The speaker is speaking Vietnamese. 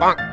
Bonk.